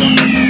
Musik